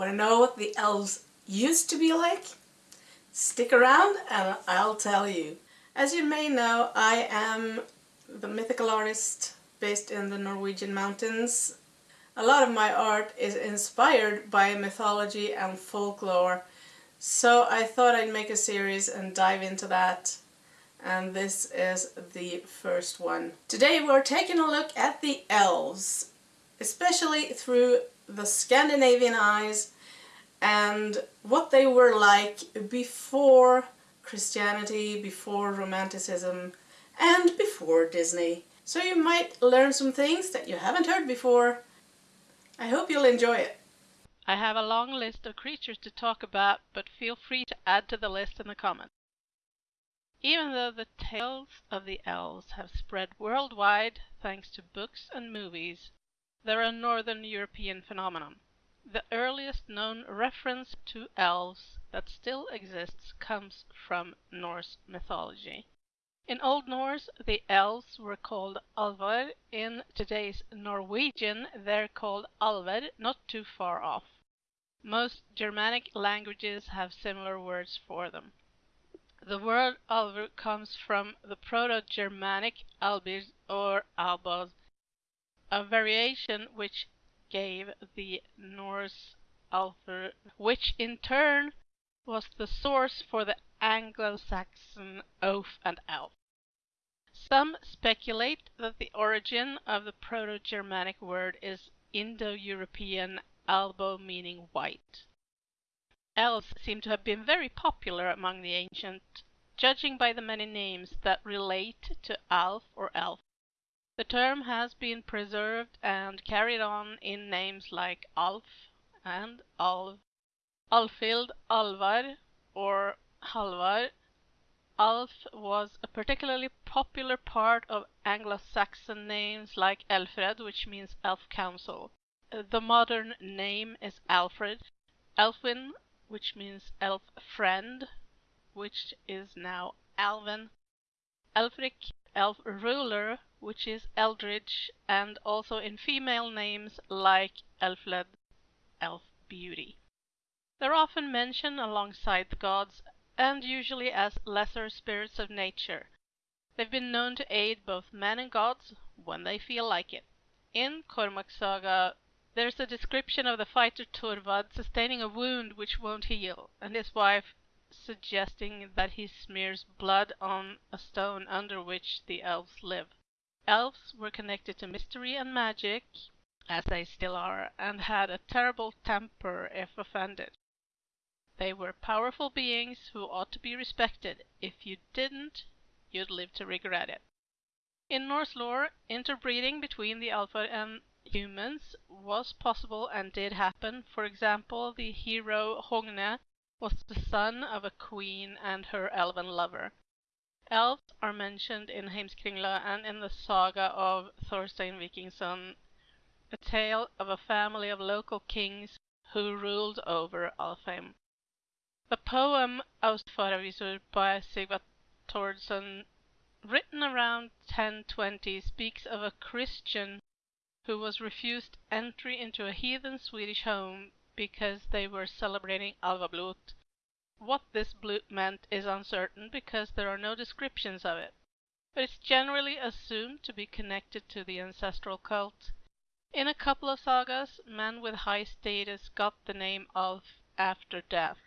Want to know what the elves used to be like? Stick around and I'll tell you. As you may know, I am the mythical artist based in the Norwegian mountains. A lot of my art is inspired by mythology and folklore, so I thought I'd make a series and dive into that. And this is the first one. Today we're taking a look at the elves, especially through the Scandinavian eyes and what they were like before Christianity, before Romanticism, and before Disney. So you might learn some things that you haven't heard before. I hope you'll enjoy it. I have a long list of creatures to talk about, but feel free to add to the list in the comments. Even though the tales of the elves have spread worldwide thanks to books and movies, they're a northern European phenomenon. The earliest known reference to elves that still exists comes from Norse mythology. In Old Norse the elves were called Alvar, in today's Norwegian they're called Alver, not too far off. Most Germanic languages have similar words for them. The word Alver comes from the Proto-Germanic albir or albos, a variation which gave the Norse Alfr, which in turn was the source for the Anglo-Saxon oaf and elf. Some speculate that the origin of the Proto-Germanic word is Indo-European albo meaning white. Elves seem to have been very popular among the ancient, judging by the many names that relate to Alf or Elf. The term has been preserved and carried on in names like Alf and Alv, Alfhild, Alvar, or Halvar. Alf was a particularly popular part of Anglo-Saxon names like Alfred, which means elf council. The modern name is Alfred. Elfwin, which means elf friend, which is now Alvin. Elfric, elf ruler, which is Eldridge, and also in female names like Elfled, elf beauty. They're often mentioned alongside the gods and usually as lesser spirits of nature. They've been known to aid both men and gods when they feel like it. In Cormac's saga there's a description of the fighter Thorvald sustaining a wound which won't heal, and his wife suggesting that he smears blood on a stone under which the elves live. Elves were connected to mystery and magic, as they still are, and had a terrible temper if offended. They were powerful beings who ought to be respected. If you didn't, you'd live to regret it. In Norse lore, interbreeding between the Alfar and humans was possible and did happen. For example, the hero Hogne was the son of a queen and her elven lover. Elves are mentioned in Heimskringla and in the saga of Thorstein Vikingsson, a tale of a family of local kings who ruled over Alfheim. The poem Austfaravisur by Sigvat Thordsson, written around 1020, speaks of a Christian who was refused entry into a heathen Swedish home because they were celebrating Alfablot, what this blót meant is uncertain because there are no descriptions of it, but it's generally assumed to be connected to the ancestral cult. In a couple of sagas, men with high status got the name of after death.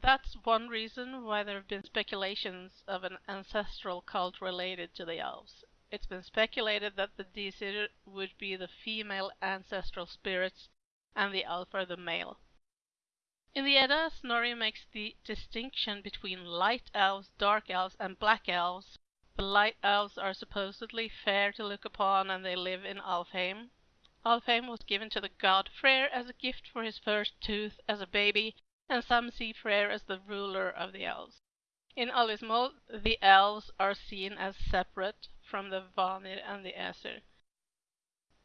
That's one reason why there have been speculations of an ancestral cult related to the elves. It's been speculated that the Disir would be the female ancestral spirits and the Alfar the male. In the Edda, Snorri makes the distinction between light elves, dark elves, and black elves. The light elves are supposedly fair to look upon and they live in Alfheim. Alfheim was given to the god Freyr as a gift for his first tooth as a baby, and some see Freyr as the ruler of the elves. In Alvíssmál, the elves are seen as separate from the Vanir and the Aesir.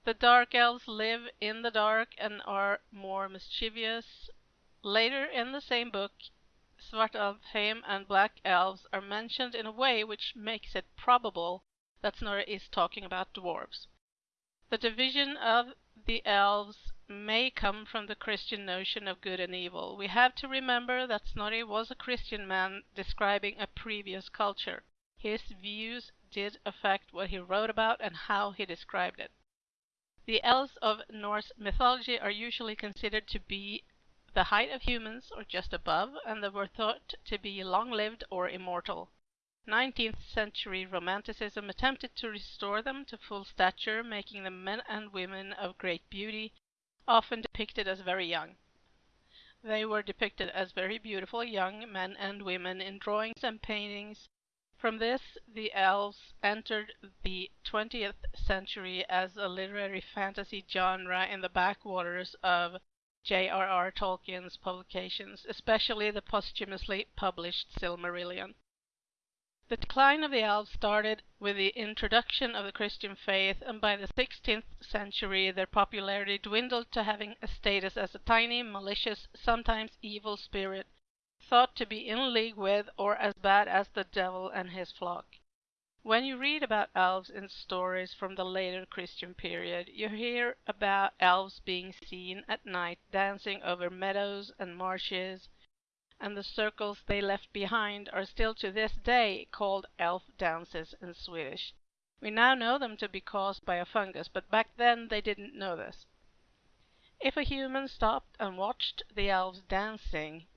The dark elves live in the dark and are more mischievous. Later in the same book, Svartalfheim and Black Elves are mentioned in a way which makes it probable that Snorri is talking about dwarves. The division of the elves may come from the Christian notion of good and evil. We have to remember that Snorri was a Christian man describing a previous culture. His views did affect what he wrote about and how he described it. The elves of Norse mythology are usually considered to be the height of humans or just above, and they were thought to be long lived or immortal. 19th century Romanticism attempted to restore them to full stature, making them men and women of great beauty, often depicted as very young. They were depicted as very beautiful young men and women in drawings and paintings. From this, the elves entered the 20th century as a literary fantasy genre in the backwaters of J.R.R. Tolkien's publications, especially the posthumously published Silmarillion. The decline of the elves started with the introduction of the Christian faith, and by the sixteenth century their popularity dwindled to having a status as a tiny, malicious, sometimes evil spirit, thought to be in league with or as bad as the devil and his flock. When you read about elves in stories from the later Christian period, you hear about elves being seen at night dancing over meadows and marshes and the circles they left behind are still to this day called elf dances in Swedish. We now know them to be caused by a fungus, but back then they didn't know this. If a human stopped and watched the elves dancing,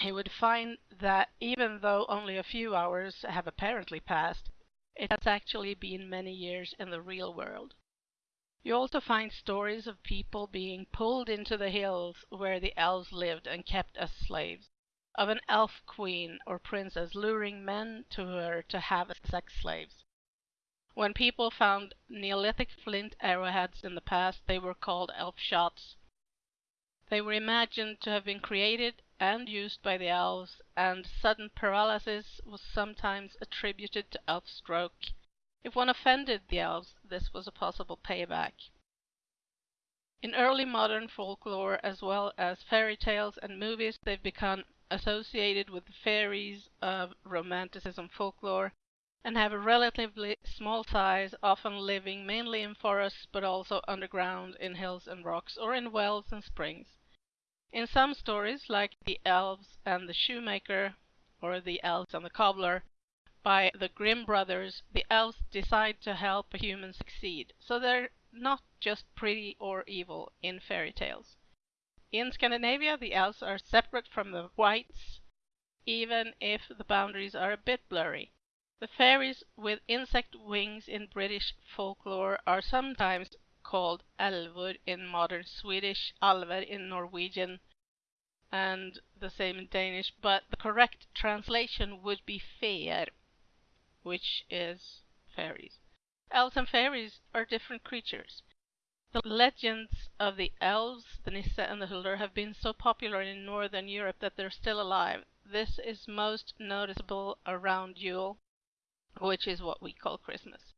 he would find that even though only a few hours have apparently passed, it has actually been many years in the real world. You also find stories of people being pulled into the hills where the elves lived and kept as slaves of an elf queen or princess luring men to her to have as sex slaves. When people found Neolithic flint arrowheads in the past, they were called elf shots. They were imagined to have been created and used by the elves, and sudden paralysis was sometimes attributed to elf stroke. If one offended the elves, this was a possible payback. In early modern folklore, as well as fairy tales and movies, they've become associated with the fairies of Romanticism folklore and have a relatively small size, often living mainly in forests but also underground in hills and rocks or in wells and springs. In some stories, like The Elves and the Shoemaker or The Elves and the Cobbler by the Grimm brothers, the elves decide to help a human succeed, so they're not just pretty or evil in fairy tales. In Scandinavia, the elves are separate from the whites, even if the boundaries are a bit blurry. The fairies with insect wings in British folklore are sometimes called älvor in modern Swedish, alver in Norwegian, and the same in Danish, but the correct translation would be fair, which is fairies. Elves and fairies are different creatures. The legends of the elves, the Nisse and the Huldar have been so popular in northern Europe that they're still alive. This is most noticeable around Yule, which is what we call Christmas.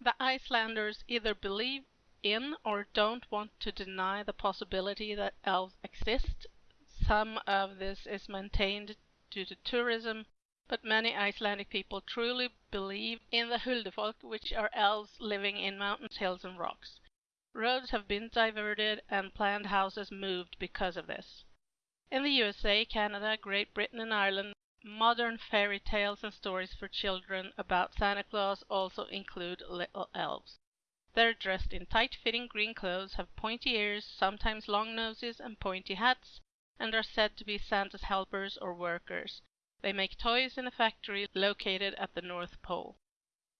The Icelanders either believe in or don't want to deny the possibility that elves exist. Some of this is maintained due to tourism, but many Icelandic people truly believe in the Huldufolk, which are elves living in mountains, hills, and rocks. Roads have been diverted and planned houses moved because of this. In the USA, Canada, Great Britain and Ireland, modern fairy tales and stories for children about Santa Claus also include little elves. They're dressed in tight-fitting green clothes, have pointy ears, sometimes long noses and pointy hats, and are said to be Santa's helpers or workers. They make toys in a factory located at the North Pole.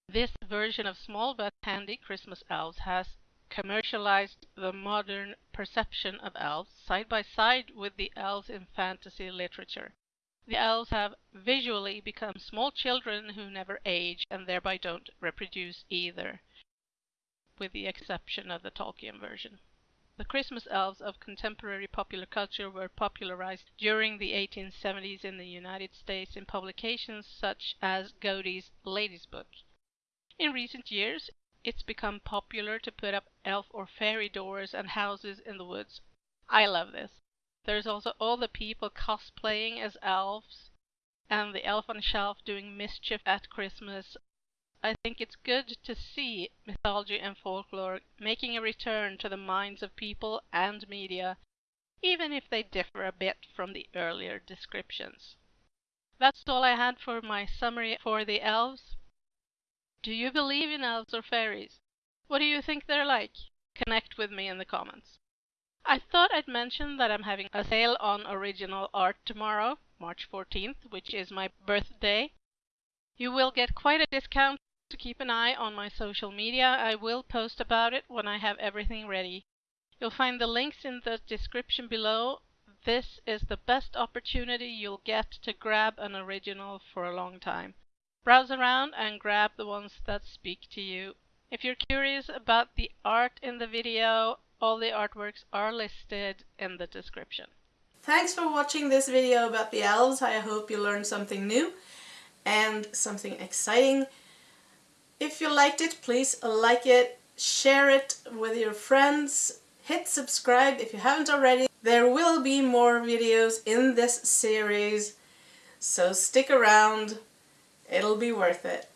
This version of small but handy Christmas elves has commercialized the modern perception of elves side by side with the elves in fantasy literature. The elves have visually become small children who never age and thereby don't reproduce either, with the exception of the Tolkien version. The Christmas elves of contemporary popular culture were popularized during the 1870s in the United States in publications such as Godey's Lady's Book. In recent years, it's become popular to put up elf or fairy doors and houses in the woods. I love this. There's also all the people cosplaying as elves and the elf on the shelf doing mischief at Christmas. I think it's good to see mythology and folklore making a return to the minds of people and media, even if they differ a bit from the earlier descriptions. That's all I had for my summary for the elves. Do you believe in elves or fairies? What do you think they're like? Connect with me in the comments. I thought I'd mention that I'm having a sale on original art tomorrow, March 14th, which is my birthday. You will get quite a discount, so keep an eye on my social media. I will post about it when I have everything ready. You'll find the links in the description below this is the best opportunity you'll get to grab an original for a long time. Browse around and grab the ones that speak to you. If you're curious about the art in the video, all the artworks are listed in the description. Thanks for watching this video about the elves. I hope you learned something new and something exciting. If you liked it, please like it, share it with your friends, hit subscribe if you haven't already. There will be more videos in this series, so stick around. It'll be worth it.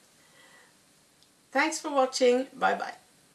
Thanks for watching. Bye bye.